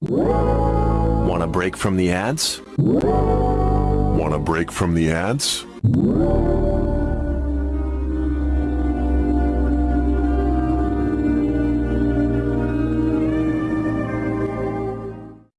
Want a break from the ads? Want a break from the ads?